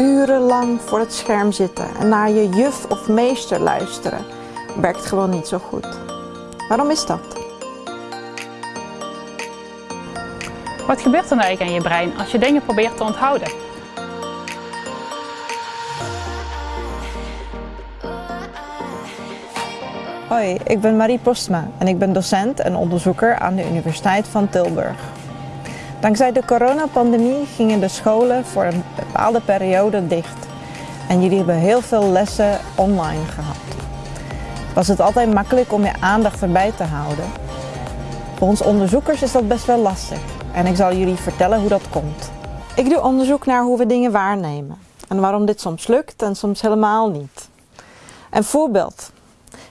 urenlang voor het scherm zitten en naar je juf of meester luisteren werkt gewoon niet zo goed. Waarom is dat? Wat gebeurt er nou eigenlijk aan je brein als je dingen probeert te onthouden? Hoi, ik ben Marie Postma en ik ben docent en onderzoeker aan de Universiteit van Tilburg. Dankzij de coronapandemie gingen de scholen voor een bepaalde periode dicht. En jullie hebben heel veel lessen online gehad. Was het altijd makkelijk om je aandacht erbij te houden? Voor ons onderzoekers is dat best wel lastig. En ik zal jullie vertellen hoe dat komt. Ik doe onderzoek naar hoe we dingen waarnemen. En waarom dit soms lukt en soms helemaal niet. Een voorbeeld.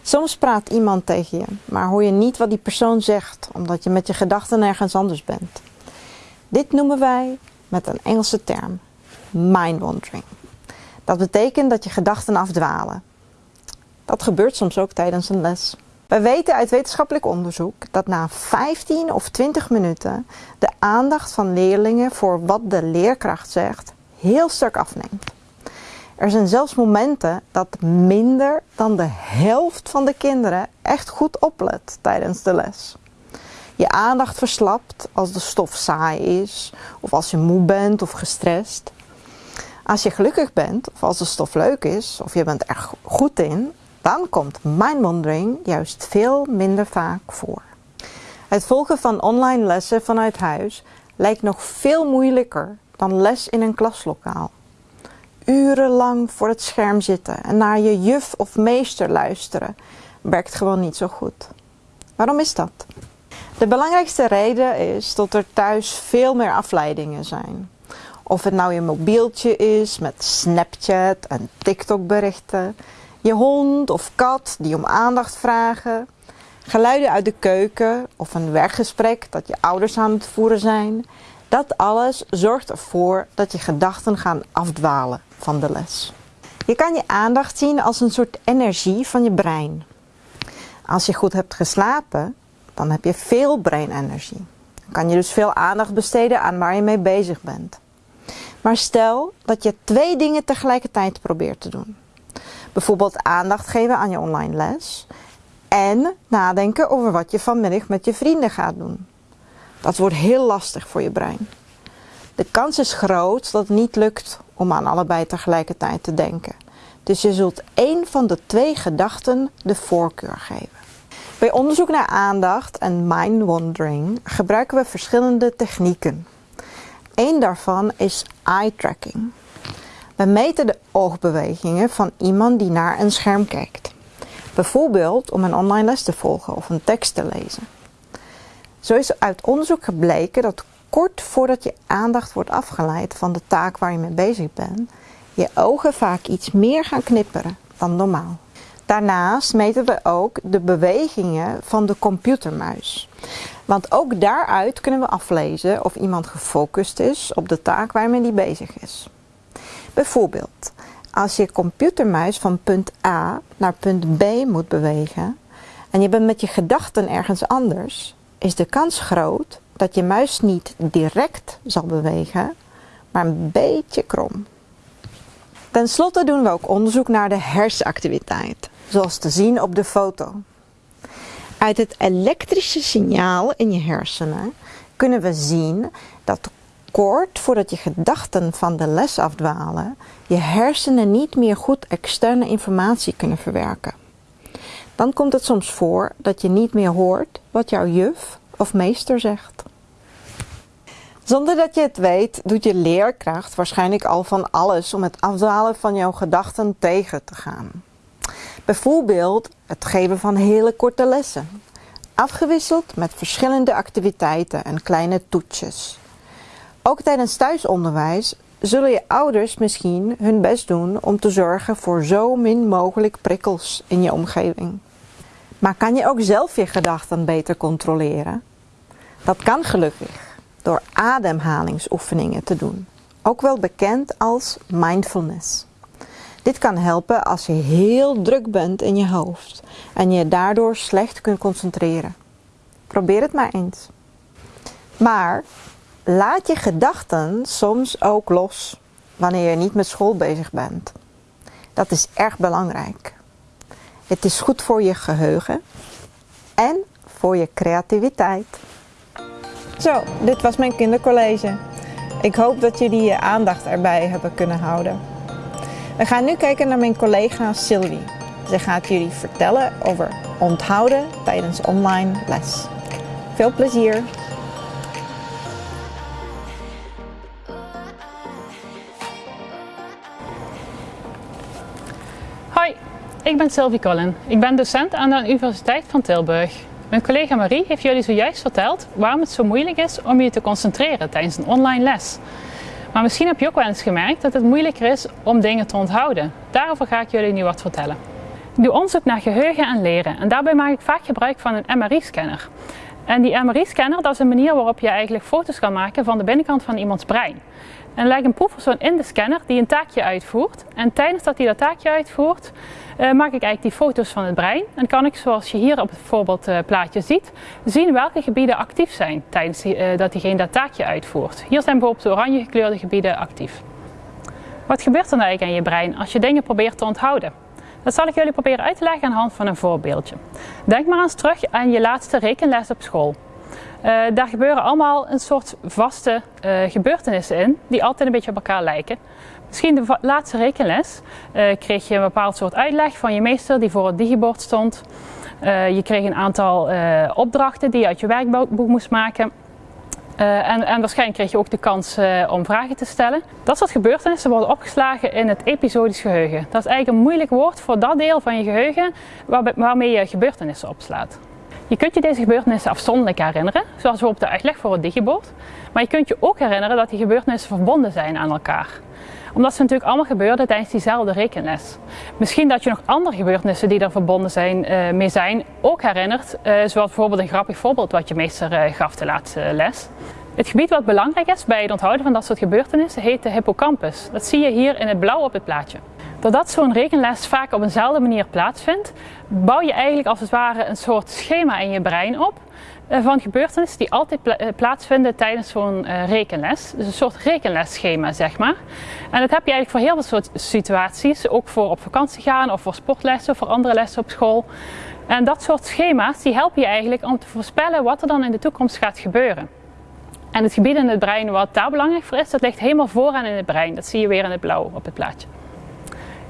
Soms praat iemand tegen je, maar hoor je niet wat die persoon zegt, omdat je met je gedachten ergens anders bent. Dit noemen wij met een Engelse term mind wandering. Dat betekent dat je gedachten afdwalen. Dat gebeurt soms ook tijdens een les. Wij weten uit wetenschappelijk onderzoek dat na 15 of 20 minuten de aandacht van leerlingen voor wat de leerkracht zegt heel sterk afneemt. Er zijn zelfs momenten dat minder dan de helft van de kinderen echt goed oplet tijdens de les. Je aandacht verslapt als de stof saai is, of als je moe bent of gestrest. Als je gelukkig bent, of als de stof leuk is, of je bent er goed in, dan komt mindwandering juist veel minder vaak voor. Het volgen van online lessen vanuit huis lijkt nog veel moeilijker dan les in een klaslokaal. Urenlang voor het scherm zitten en naar je juf of meester luisteren werkt gewoon niet zo goed. Waarom is dat? De belangrijkste reden is dat er thuis veel meer afleidingen zijn. Of het nou je mobieltje is met Snapchat en TikTok berichten, je hond of kat die om aandacht vragen, geluiden uit de keuken of een werkgesprek dat je ouders aan het voeren zijn. Dat alles zorgt ervoor dat je gedachten gaan afdwalen van de les. Je kan je aandacht zien als een soort energie van je brein. Als je goed hebt geslapen, dan heb je veel breinenergie. Dan kan je dus veel aandacht besteden aan waar je mee bezig bent. Maar stel dat je twee dingen tegelijkertijd probeert te doen. Bijvoorbeeld aandacht geven aan je online les en nadenken over wat je vanmiddag met je vrienden gaat doen. Dat wordt heel lastig voor je brein. De kans is groot dat het niet lukt om aan allebei tegelijkertijd te denken. Dus je zult één van de twee gedachten de voorkeur geven. Bij onderzoek naar aandacht en mind wandering gebruiken we verschillende technieken. Eén daarvan is eye tracking. We meten de oogbewegingen van iemand die naar een scherm kijkt. Bijvoorbeeld om een online les te volgen of een tekst te lezen. Zo is uit onderzoek gebleken dat kort voordat je aandacht wordt afgeleid van de taak waar je mee bezig bent, je ogen vaak iets meer gaan knipperen dan normaal. Daarnaast meten we ook de bewegingen van de computermuis. Want ook daaruit kunnen we aflezen of iemand gefocust is op de taak waarmee die bezig is. Bijvoorbeeld, als je computermuis van punt A naar punt B moet bewegen en je bent met je gedachten ergens anders, is de kans groot dat je muis niet direct zal bewegen, maar een beetje krom. Ten slotte doen we ook onderzoek naar de hersenactiviteit, zoals te zien op de foto. Uit het elektrische signaal in je hersenen kunnen we zien dat kort voordat je gedachten van de les afdwalen, je hersenen niet meer goed externe informatie kunnen verwerken. Dan komt het soms voor dat je niet meer hoort wat jouw juf of meester zegt. Zonder dat je het weet, doet je leerkracht waarschijnlijk al van alles om het afdwalen van jouw gedachten tegen te gaan. Bijvoorbeeld het geven van hele korte lessen, afgewisseld met verschillende activiteiten en kleine toetsjes. Ook tijdens thuisonderwijs zullen je ouders misschien hun best doen om te zorgen voor zo min mogelijk prikkels in je omgeving. Maar kan je ook zelf je gedachten beter controleren? Dat kan gelukkig door ademhalingsoefeningen te doen, ook wel bekend als mindfulness. Dit kan helpen als je heel druk bent in je hoofd en je daardoor slecht kunt concentreren. Probeer het maar eens. Maar laat je gedachten soms ook los wanneer je niet met school bezig bent. Dat is erg belangrijk. Het is goed voor je geheugen en voor je creativiteit. Zo, dit was mijn kindercollege. Ik hoop dat jullie je aandacht erbij hebben kunnen houden. We gaan nu kijken naar mijn collega Sylvie. Ze gaat jullie vertellen over onthouden tijdens online les. Veel plezier! Hoi, ik ben Sylvie Collin. Ik ben docent aan de Universiteit van Tilburg. Mijn collega Marie heeft jullie zojuist verteld waarom het zo moeilijk is om je te concentreren tijdens een online les. Maar misschien heb je ook wel eens gemerkt dat het moeilijker is om dingen te onthouden. Daarover ga ik jullie nu wat vertellen. Ik doe onderzoek naar geheugen en leren en daarbij maak ik vaak gebruik van een MRI-scanner. En die MRI-scanner dat is een manier waarop je eigenlijk foto's kan maken van de binnenkant van iemands brein. En lijkt een proefpersoon in de scanner die een taakje uitvoert. En tijdens dat hij dat taakje uitvoert, uh, maak ik eigenlijk die foto's van het brein. En kan ik, zoals je hier op het voorbeeldplaatje ziet, zien welke gebieden actief zijn tijdens die, uh, dat diegene dat taakje uitvoert. Hier zijn bijvoorbeeld de oranje gekleurde gebieden actief. Wat gebeurt er nou eigenlijk aan je brein als je dingen probeert te onthouden? Dat zal ik jullie proberen uit te leggen aan de hand van een voorbeeldje. Denk maar eens terug aan je laatste rekenles op school. Uh, daar gebeuren allemaal een soort vaste uh, gebeurtenissen in, die altijd een beetje op elkaar lijken. Misschien de laatste rekenles uh, kreeg je een bepaald soort uitleg van je meester die voor het digibord stond. je kreeg een aantal opdrachten die je uit je werkboek moest maken. Uh, en, en, waarschijnlijk kreeg je ook de kans uh, om vragen te stellen. Dat soort gebeurtenissen worden opgeslagen in het episodisch geheugen. Dat is eigenlijk een moeilijk woord voor dat deel van je geheugen waar, waarmee je gebeurtenissen opslaat. Je kunt je deze gebeurtenissen afzonderlijk herinneren, zoals bijvoorbeeld de uitleg voor het digibord. Maar je kunt je ook herinneren dat die gebeurtenissen verbonden zijn aan elkaar omdat ze natuurlijk allemaal gebeurden tijdens diezelfde rekenles. Misschien dat je nog andere gebeurtenissen die er verbonden zijn, uh, mee zijn ook herinnert. Uh, zoals bijvoorbeeld een grappig voorbeeld wat je meester uh, gaf de laatste les. Het gebied wat belangrijk is bij het onthouden van dat soort gebeurtenissen heet de hippocampus. Dat zie je hier in het blauw op het plaatje. Doordat zo'n rekenles vaak op eenzelfde manier plaatsvindt, bouw je eigenlijk als het ware een soort schema in je brein op eh, van gebeurtenissen die altijd eh, plaatsvinden tijdens zo'n uh, rekenles. Dus een soort rekenlesschema, zeg maar. En dat heb je eigenlijk voor heel veel soort situaties, ook voor op vakantie gaan of voor sportlessen of voor andere lessen op school. En dat soort schema's die helpen je eigenlijk om te voorspellen wat er dan in de toekomst gaat gebeuren. En het gebied in het brein wat daar belangrijk voor is, dat ligt helemaal vooraan in het brein. Dat zie je weer in het blauw op het plaatje.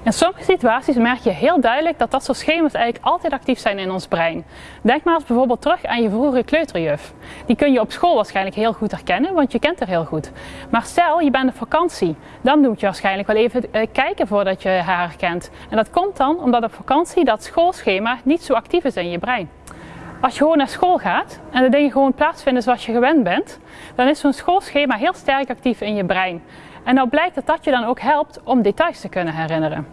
In sommige situaties merk je heel duidelijk dat dat soort schema's eigenlijk altijd actief zijn in ons brein. Denk maar eens bijvoorbeeld terug aan je vroegere kleuterjuf. Die kun je op school waarschijnlijk heel goed herkennen, want je kent haar heel goed. Maar stel, je bent op vakantie, dan moet je waarschijnlijk wel even uh, kijken voordat je haar herkent. En dat komt dan omdat op vakantie dat schoolschema niet zo actief is in je brein. Als je gewoon naar school gaat en de dingen gewoon plaatsvinden zoals je gewend bent, dan is zo'n schoolschema heel sterk actief in je brein. En nou blijkt dat dat je dan ook helpt om details te kunnen herinneren.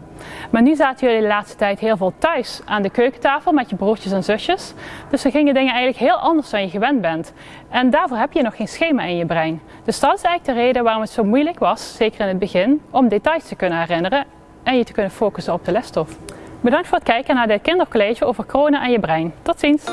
Maar nu zaten jullie de laatste tijd heel veel thuis aan de keukentafel met je broertjes en zusjes. Dus dan gingen dingen eigenlijk heel anders dan je gewend bent. En daarvoor heb je nog geen schema in je brein. Dus dat is eigenlijk de reden waarom het zo moeilijk was, zeker in het begin, om details te kunnen herinneren en je te kunnen focussen op de lesstof. Bedankt voor het kijken naar dit kindercollege over corona en je brein. Tot ziens!